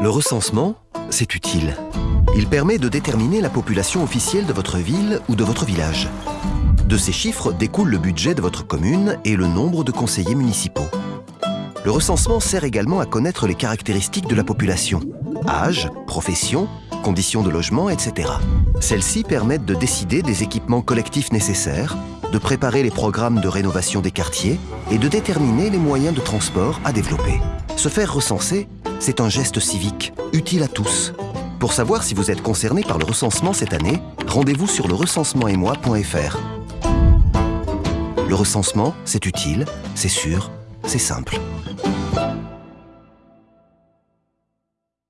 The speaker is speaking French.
Le recensement, c'est utile. Il permet de déterminer la population officielle de votre ville ou de votre village. De ces chiffres découle le budget de votre commune et le nombre de conseillers municipaux. Le recensement sert également à connaître les caractéristiques de la population. Âge, profession, conditions de logement, etc. Celles-ci permettent de décider des équipements collectifs nécessaires, de préparer les programmes de rénovation des quartiers et de déterminer les moyens de transport à développer. Se faire recenser, c'est un geste civique, utile à tous. Pour savoir si vous êtes concerné par le recensement cette année, rendez-vous sur le recensementetmoi.fr. Le recensement, c'est utile, c'est sûr, c'est simple.